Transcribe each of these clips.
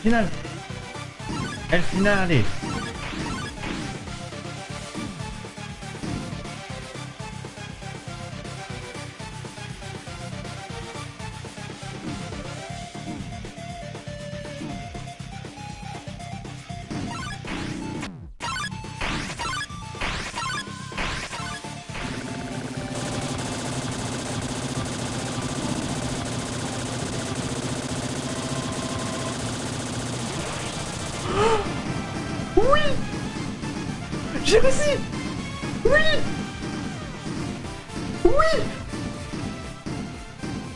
final. El final es... Oui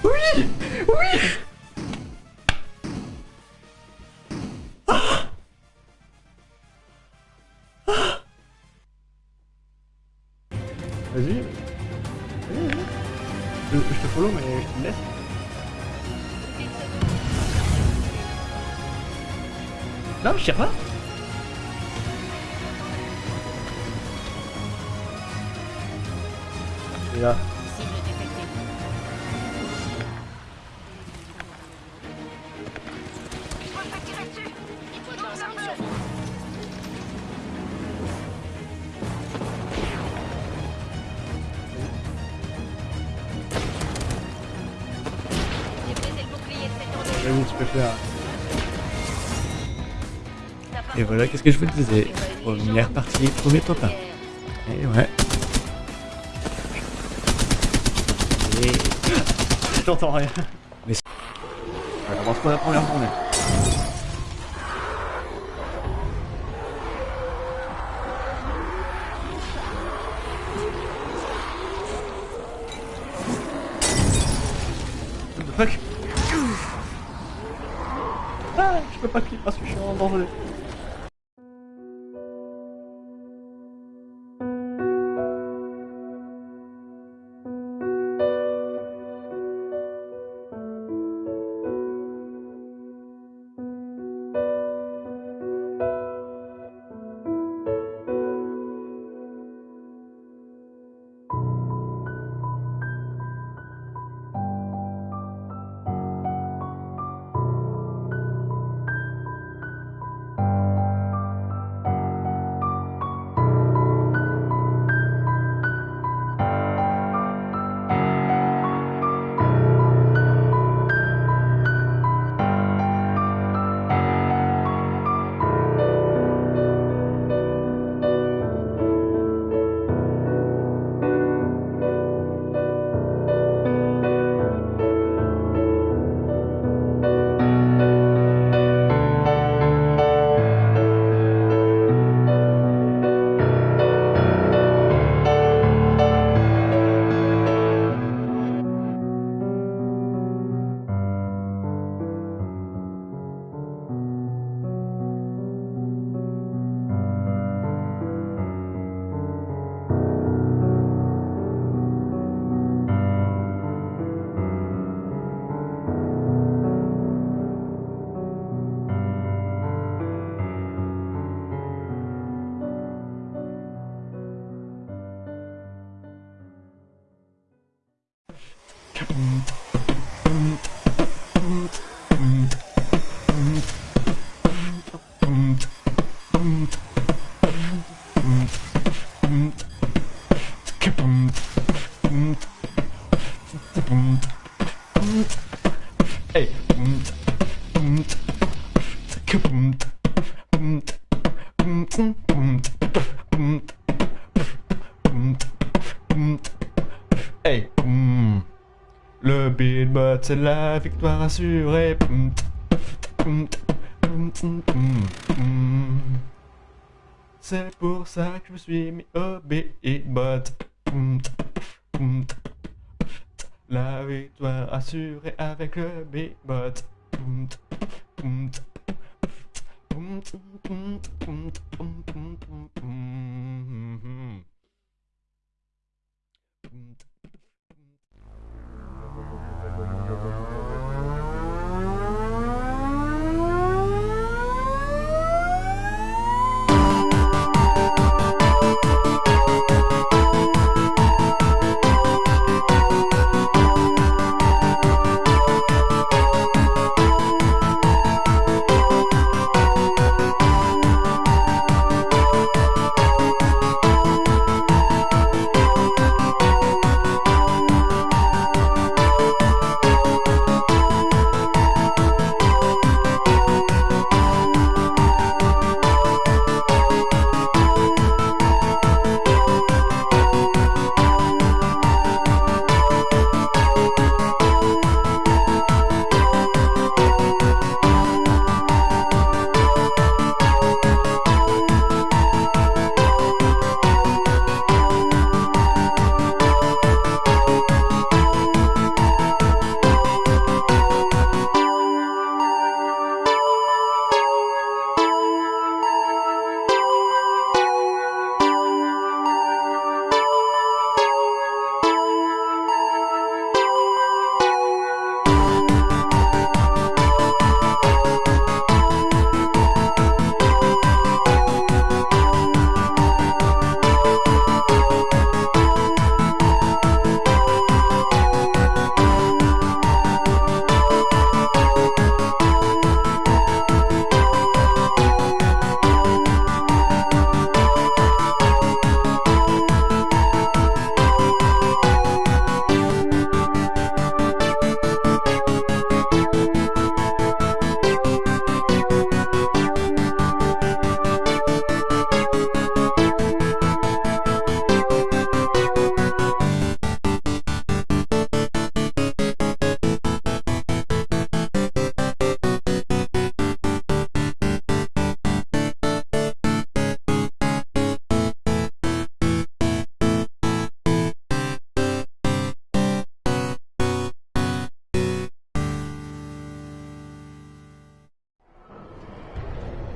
Oui Oui Vas-y. Je, te follow, mais je te laisse. Non, je tire pas. Et tu peux faire. Et voilà, qu'est-ce que je vous disais Première partie, premier top 1. Et ouais. Et... J'entends rien. Mais ouais, avance pas la première journée. What the fuck? Je peux pas cliquer parce que je suis en danger. c'est la victoire assurée. C'est pour ça que je me suis mis au beatbot. La victoire assurée avec le beatbot. Mm-hmm. Uh,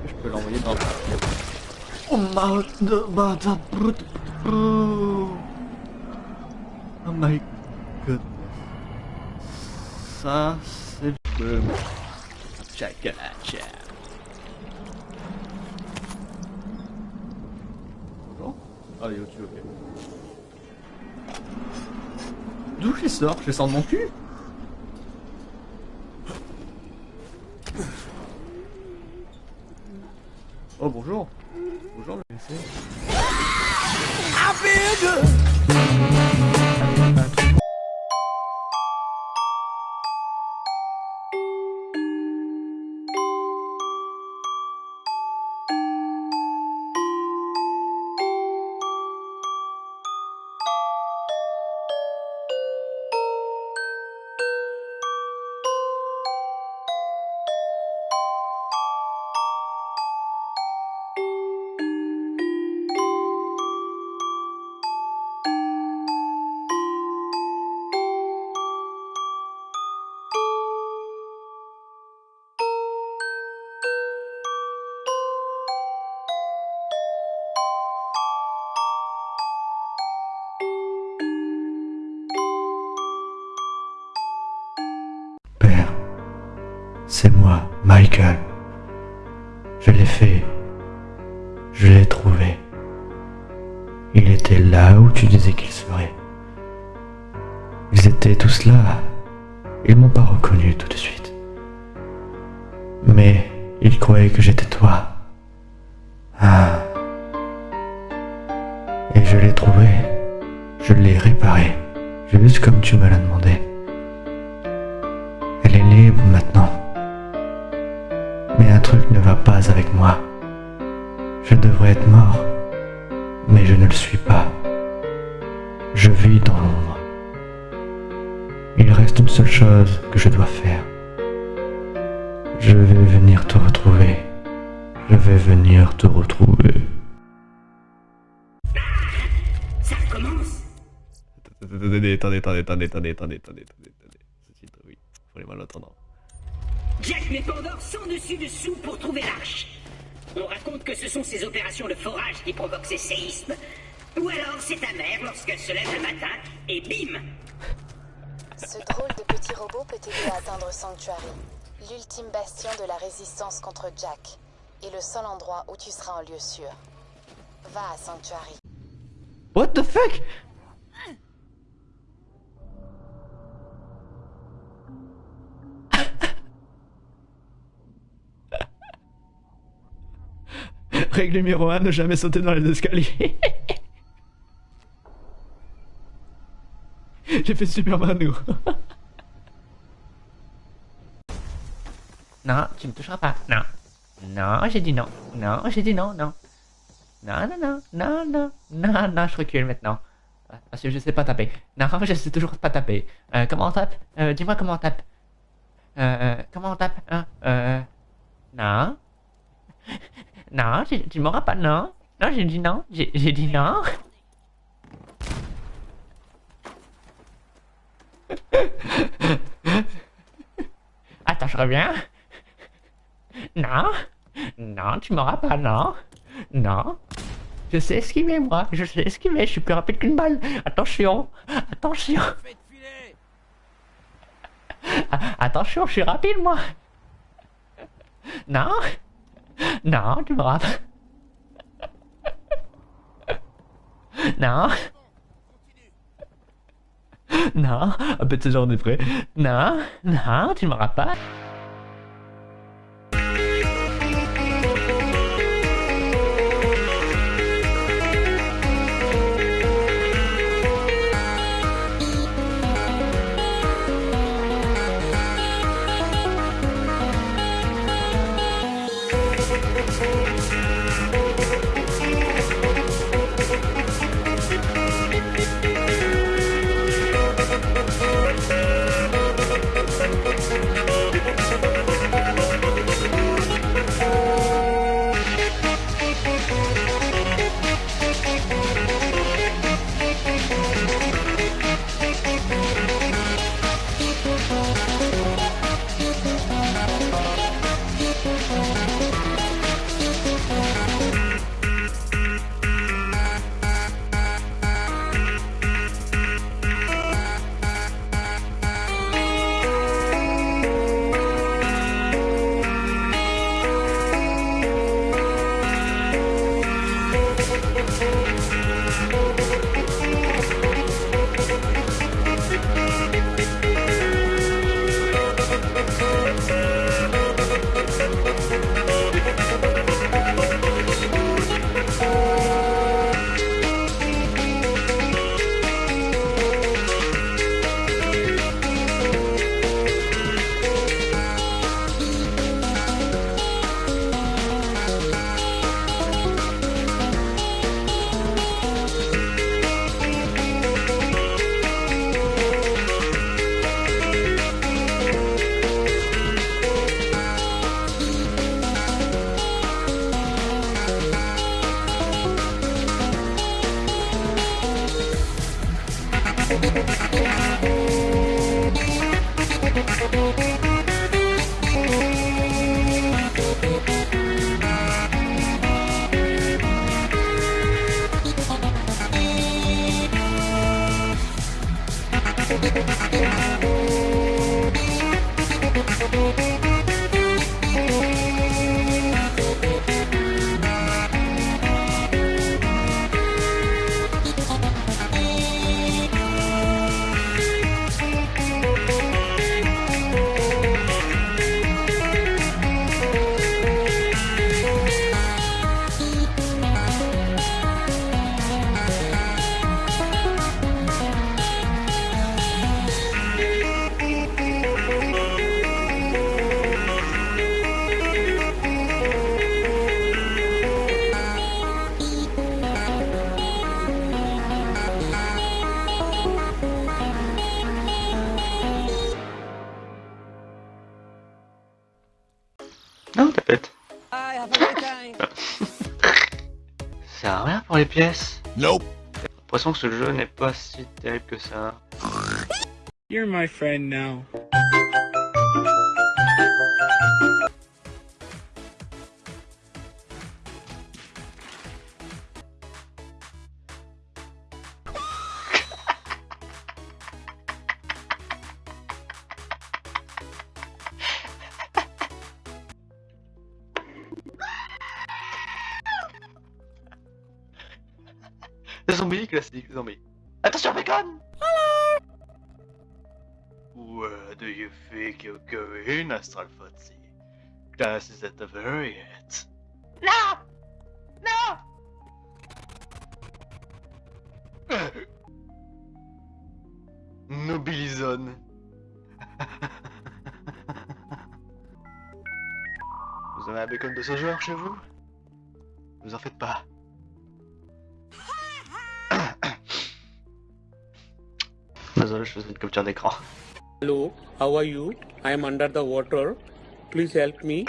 je peux l'envoyer dans... Oh brut- brut- Oh my goodness. Ça, c'est... Boom. Chakalacha. Bonjour. Ah, il est au-dessus, ok. D'où je les sors Je les sors de mon cul Bonjour. Je l'ai fait. Je l'ai trouvé. Il était là où tu disais qu'il serait. Ils étaient tous là. Ils m'ont pas reconnu tout de suite. Mais ils croyaient que j'étais toi. ne va pas avec moi. Je devrais être mort, mais je ne le suis pas. Je vis dans l'ombre. Il reste une seule chose que je dois faire. Je vais venir te retrouver. Je vais venir te retrouver. Ça recommence Attendez, attendez, attendez, attendez, attendez, attendez, attendez, attendez. Ce titre, oui, pour les malentendants. Jack met Pandore sans dessus dessous pour trouver l'arche. On raconte que ce sont ces opérations de forage qui provoquent ces séismes. Ou alors c'est ta mère lorsqu'elle se lève le matin et bim Ce drôle de petit robot peut t'aider à atteindre Sanctuary, l'ultime bastion de la résistance contre Jack, et le seul endroit où tu seras en lieu sûr. Va à Sanctuary. What the fuck? Règle numéro 1, ne jamais sauter dans les escaliers. J'ai fait Superman nous. Non, tu me toucheras pas. Non. Non, j'ai dit non. Non, j'ai dit non, non. Non, non, non, non, non, non, non, je recule maintenant. Parce que je sais pas taper. Non, je sais toujours pas taper. Euh, comment on tape? Euh, Dis-moi comment on tape. Euh, comment on tape hein? Euh, Non. Non, tu m'auras pas, non. Non, j'ai dit non. J'ai dit non. Attends, je reviens. Non. Non, tu m'auras pas, non. Non. Je sais esquiver, moi. Je sais esquiver. Je suis plus rapide qu'une balle. Attention. Attention. Attention, je suis rapide, moi. Non. Non, tu m'auras pas. Non. Non. Un peu de ce genre de près. Non. Non, tu m'auras pas. Thank you. Les pièces. Nope. J'ai l'impression que ce jeu n'est pas si terrible que ça. You're my friend now. Le zombie classique, le zombie. Attention, bacon Where do you think you're going, Astral Foxy? Class is at the very end. No! No! Nobilizone. Vous avez un bacon de ce genre chez vous? Vous en faites pas. Désolé, je faisais une capture d'écran. Hello, how are you? I am under the water. Please help me.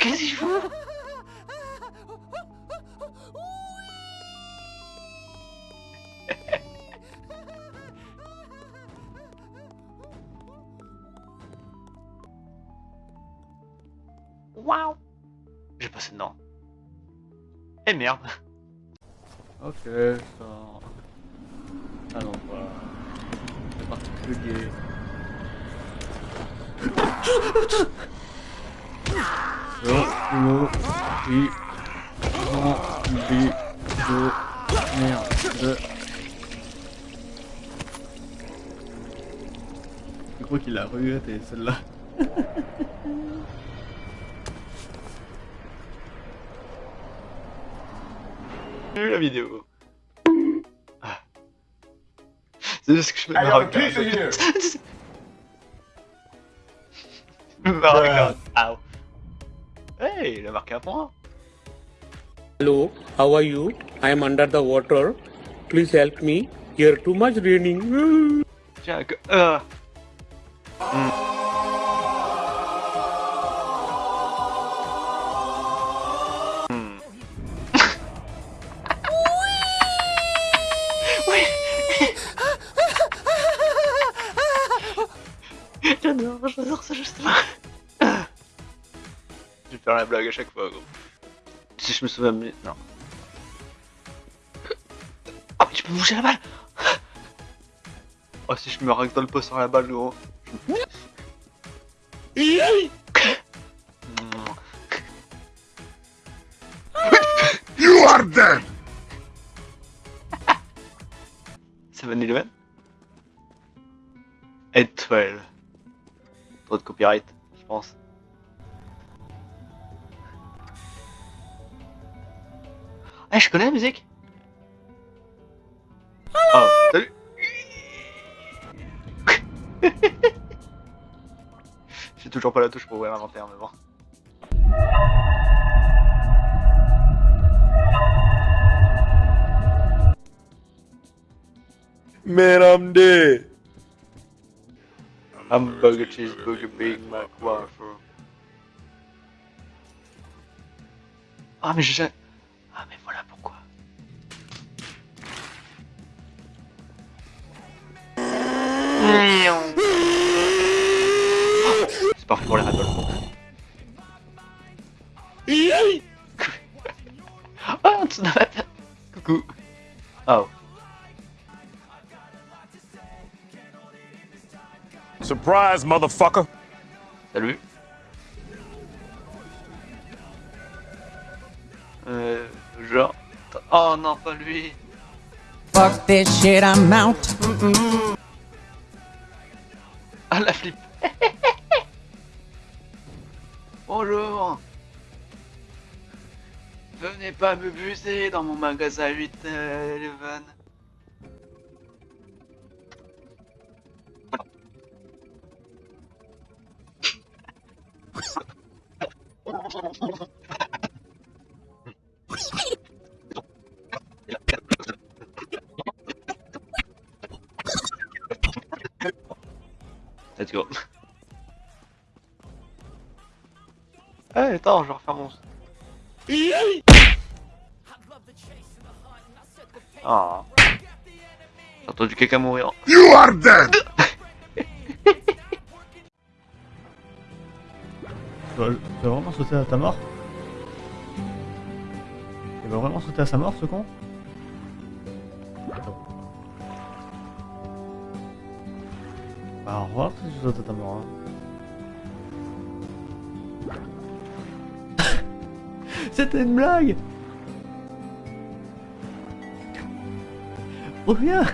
Qu'est-ce qu'il fout Waouh J'ai passé dedans. Eh merde Ok, ça... Ah non, voilà. C'est particulier. Suis envie de merde. Je crois qu'il a regretté celle-là. J'ai vu la vidéo. Ah. C'est juste que je me regarde. Je me regarde. Hey, il a marqué un point. Hello, how are you? I am under the water. Please help me. Here too much raining. Tiens, que... Euh. Hmm. J'adore, j'adore ce justement. Faire la blague à chaque fois, gros. Si je me souviens bien... Non. Ah mais tu peux bouger la balle Oh si je me règle dans le poste sur la balle, gros. You are dead! Seven Eleven Étoile. Trop de copyright, je pense. Ah, je connais la musique Oh, salut J'ai toujours pas la touche pour ouvrir l'inventaire, mais bon. Man, I'm dead. Hamburger, cheeseburger, Big Mac, waffle. Ah, mais je... C'est parfait pour les radoles. Oh, tu n'as pas peur. Coucou. Oh. Surprise, motherfucker. Salut. Euh, genre... Oh non, pas lui. Fuck this shit, I'm out. La flip. Bonjour. Venez pas me buser dans mon magasin 8 euh, Eleven. Let's go. Eh, attends, je vais refaire mon... Ah. J'ai entendu quelqu'un mourir. You are dead! Tu vas, tu vas vraiment sauter à ta mort? Il va vraiment sauter à sa mort, ce con? Mort. hein. C'était une blague Reviens